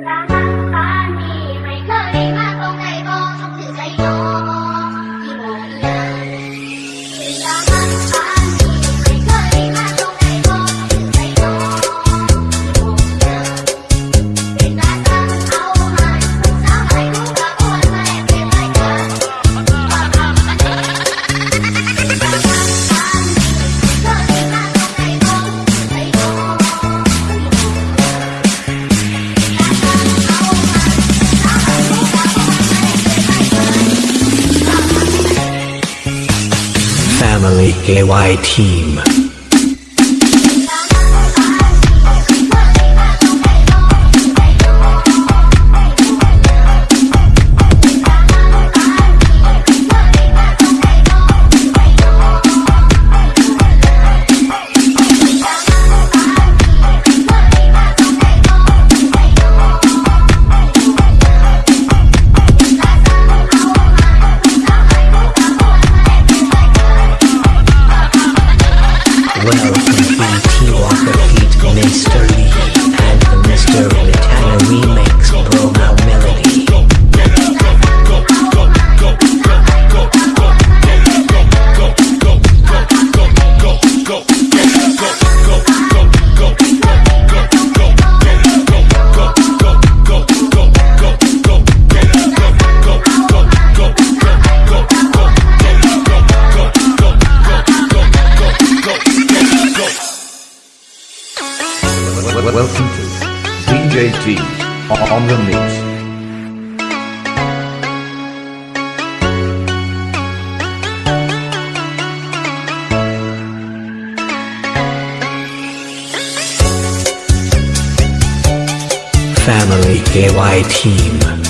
Thank you. Family KY Team. Bueno. welcome to DJT on the mix. Family KY team.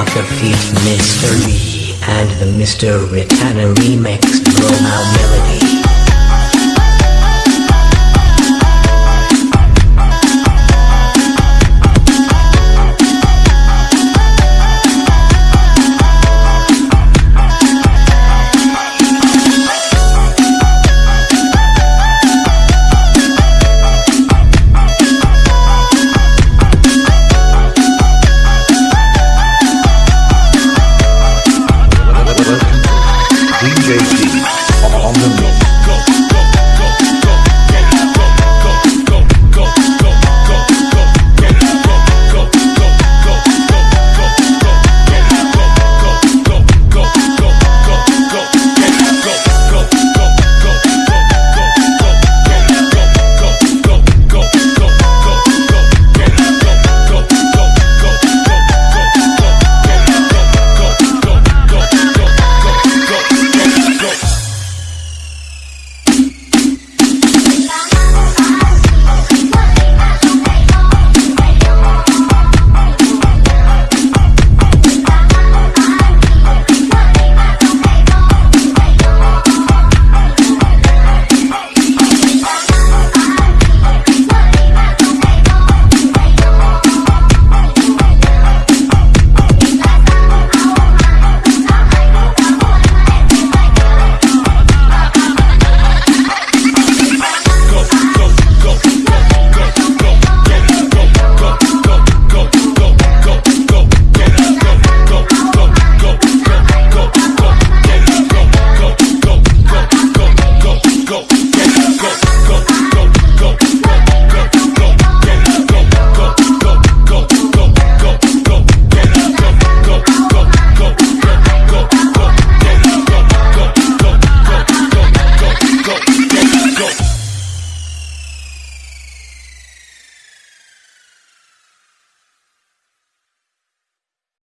The feeds mystery, and the Mr. Ritana remix drone out melody. flow.